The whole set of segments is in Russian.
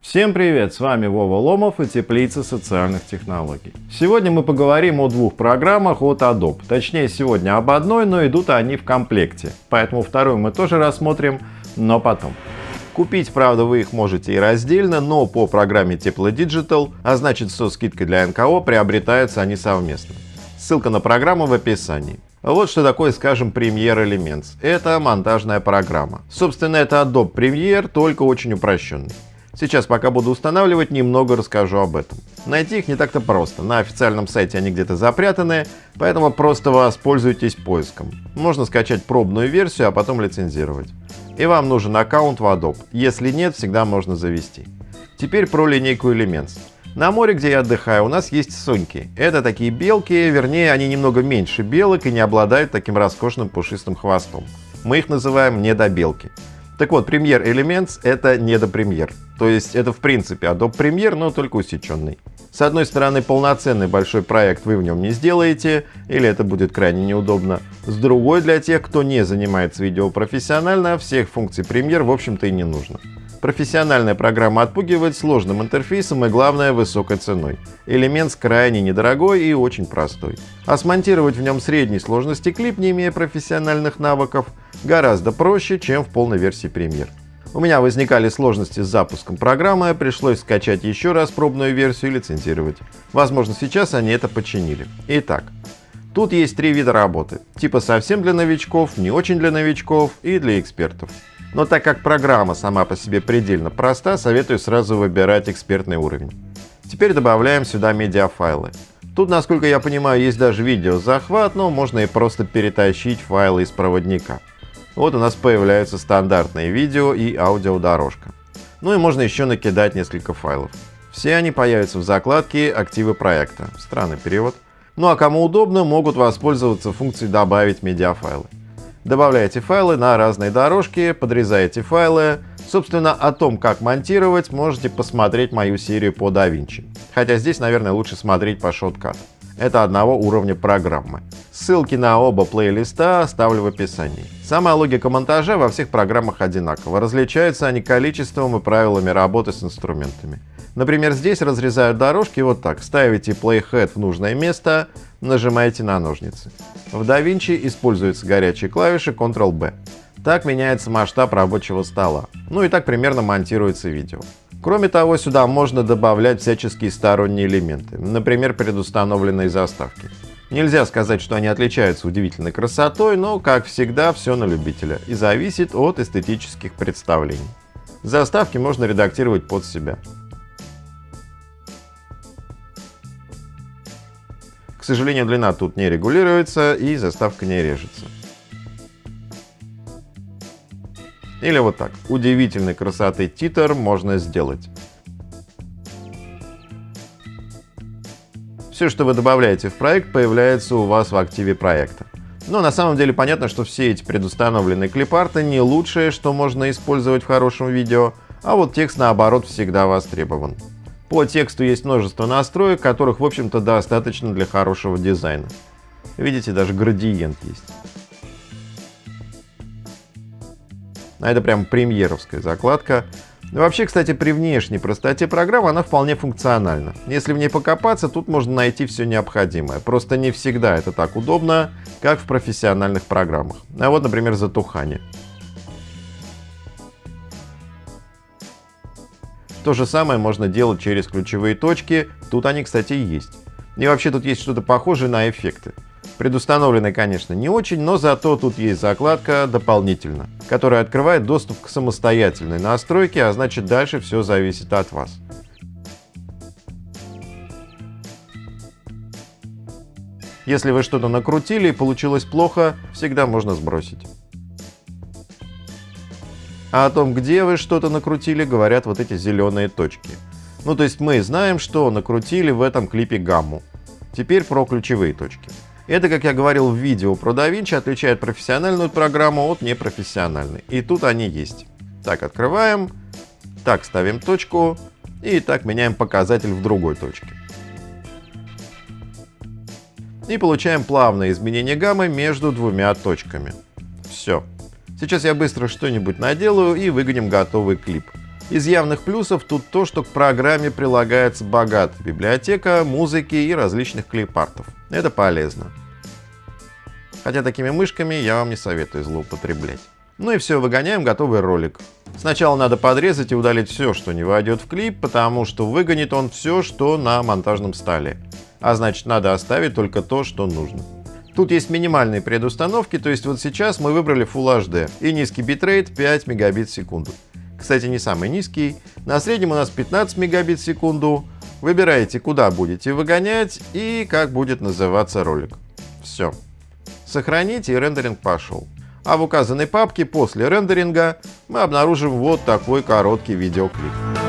Всем привет, с вами Вова Ломов и Теплица социальных технологий. Сегодня мы поговорим о двух программах от Adobe. Точнее сегодня об одной, но идут они в комплекте. Поэтому вторую мы тоже рассмотрим, но потом. Купить, правда, вы их можете и раздельно, но по программе Тепло Digital, а значит со скидкой для НКО, приобретаются они совместно. Ссылка на программу в описании. Вот что такое, скажем, Premiere Elements. Это монтажная программа. Собственно, это Adobe Premiere, только очень упрощенный. Сейчас, пока буду устанавливать, немного расскажу об этом. Найти их не так-то просто. На официальном сайте они где-то запрятаны, поэтому просто воспользуйтесь поиском. Можно скачать пробную версию, а потом лицензировать. И вам нужен аккаунт в Adobe. Если нет, всегда можно завести. Теперь про линейку Elements. На море, где я отдыхаю, у нас есть соньки. Это такие белки, вернее, они немного меньше белок и не обладают таким роскошным пушистым хвостом. Мы их называем недобелки. Так вот, Premiere Elements — это недопремьер. То есть это в принципе Adobe Premiere, но только усеченный. С одной стороны, полноценный большой проект вы в нем не сделаете, или это будет крайне неудобно. С другой, для тех, кто не занимается видео профессионально, всех функций Premiere в общем-то и не нужно. Профессиональная программа отпугивает сложным интерфейсом и, главное, высокой ценой. Элемент крайне недорогой и очень простой. А смонтировать в нем средней сложности клип, не имея профессиональных навыков, гораздо проще, чем в полной версии Premiere. У меня возникали сложности с запуском программы, пришлось скачать еще раз пробную версию и лицензировать. Возможно, сейчас они это починили. Итак, тут есть три вида работы. Типа совсем для новичков, не очень для новичков и для экспертов. Но так как программа сама по себе предельно проста, советую сразу выбирать экспертный уровень. Теперь добавляем сюда медиафайлы. Тут, насколько я понимаю, есть даже видеозахват, но можно и просто перетащить файлы из проводника. Вот у нас появляются стандартные видео и аудиодорожка. Ну и можно еще накидать несколько файлов. Все они появятся в закладке «Активы проекта». Странный перевод. Ну а кому удобно, могут воспользоваться функцией «Добавить медиафайлы». Добавляете файлы на разные дорожки, подрезаете файлы. Собственно, о том, как монтировать, можете посмотреть мою серию по DaVinci. Хотя здесь, наверное, лучше смотреть по Shotcut. Это одного уровня программы. Ссылки на оба плейлиста оставлю в описании. Сама логика монтажа во всех программах одинакова. Различаются они количеством и правилами работы с инструментами. Например, здесь разрезают дорожки вот так. Ставите playhead в нужное место, нажимаете на ножницы. В DaVinci используются горячие клавиши Ctrl-B. Так меняется масштаб рабочего стола. Ну и так примерно монтируется видео. Кроме того, сюда можно добавлять всяческие сторонние элементы, например, предустановленные заставки. Нельзя сказать, что они отличаются удивительной красотой, но, как всегда, все на любителя и зависит от эстетических представлений. Заставки можно редактировать под себя. К сожалению, длина тут не регулируется и заставка не режется. Или вот так. Удивительной красоты титр можно сделать. Все, что вы добавляете в проект, появляется у вас в активе проекта. Но на самом деле понятно, что все эти предустановленные клипарты не лучшее, что можно использовать в хорошем видео, а вот текст наоборот всегда востребован. По тексту есть множество настроек, которых, в общем-то, достаточно для хорошего дизайна. Видите, даже градиент есть. А это прям премьеровская закладка. Вообще, кстати, при внешней простоте программы она вполне функциональна. Если в ней покопаться, тут можно найти все необходимое. Просто не всегда это так удобно, как в профессиональных программах. А вот, например, затухание. То же самое можно делать через ключевые точки, тут они, кстати, есть. И вообще тут есть что-то похожее на эффекты. Предустановленные, конечно, не очень, но зато тут есть закладка «Дополнительно», которая открывает доступ к самостоятельной настройке, а значит дальше все зависит от вас. Если вы что-то накрутили и получилось плохо, всегда можно сбросить. А о том, где вы что-то накрутили, говорят вот эти зеленые точки. Ну то есть мы знаем, что накрутили в этом клипе гамму. Теперь про ключевые точки. Это, как я говорил в видео про DaVinci, отличает профессиональную программу от непрофессиональной. И тут они есть. Так, открываем, так ставим точку и так меняем показатель в другой точке. И получаем плавное изменение гаммы между двумя точками. Все. Сейчас я быстро что-нибудь наделаю и выгоним готовый клип. Из явных плюсов тут то, что к программе прилагается богатая библиотека музыки и различных клипартов. Это полезно. Хотя такими мышками я вам не советую злоупотреблять. Ну и все, выгоняем готовый ролик. Сначала надо подрезать и удалить все, что не войдет в клип, потому что выгонит он все, что на монтажном столе. А значит, надо оставить только то, что нужно. Тут есть минимальные предустановки, то есть вот сейчас мы выбрали Full HD и низкий битрейт 5 мегабит в секунду. Кстати, не самый низкий. На среднем у нас 15 мегабит в секунду. Выбираете, куда будете выгонять и как будет называться ролик. Все. Сохранить и рендеринг пошел. А в указанной папке после рендеринга мы обнаружим вот такой короткий видеоклип.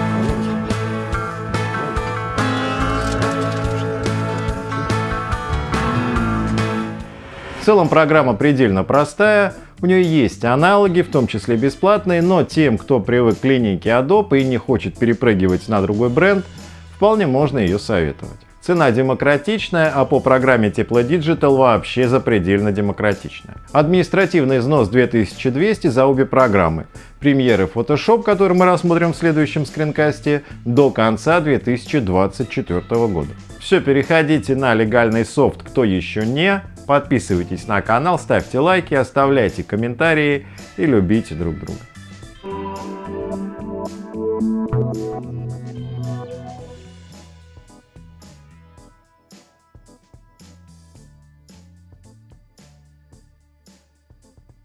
В целом программа предельно простая, у нее есть аналоги, в том числе бесплатные, но тем, кто привык к линейке Adobe и не хочет перепрыгивать на другой бренд, вполне можно ее советовать. Цена демократичная, а по программе Тепло Digital вообще запредельно демократичная. Административный износ 2200 за обе программы. Премьеры Photoshop, который мы рассмотрим в следующем скринкасте, до конца 2024 года. Все, переходите на легальный софт, кто еще не. Подписывайтесь на канал, ставьте лайки, оставляйте комментарии и любите друг друга.